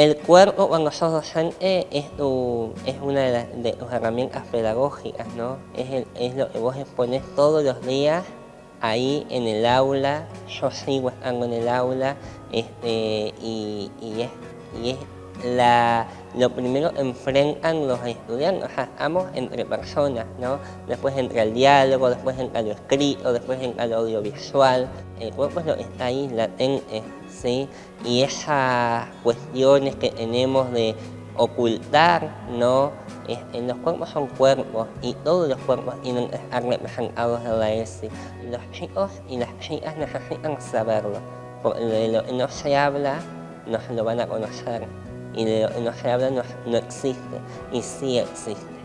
El cuerpo cuando sos docente es, tu, es una de, las, herramientas pedagógicas, ¿no? Es, lo que vos expones todos los días ahí en el aula, yo sigo estando en el aula este, y, y, es, y es la, lo primero enfrentan los estudiantes, o sea, estamos entre personas, ¿no? Después entra el diálogo, después entra lo escrito, después entra lo audiovisual, el cuerpo está ahí latente, ¿sí? Y esas cuestiones que tenemos de ocultar, ¿no? Este, los cuerpos son cuerpos y todos los cuerpos tienen que estar representados en la ESI. Los chicos y las chicas necesitan saberlo, porque no se habla, no se lo van a conocer y lo se habla no, no existe, y sí existe.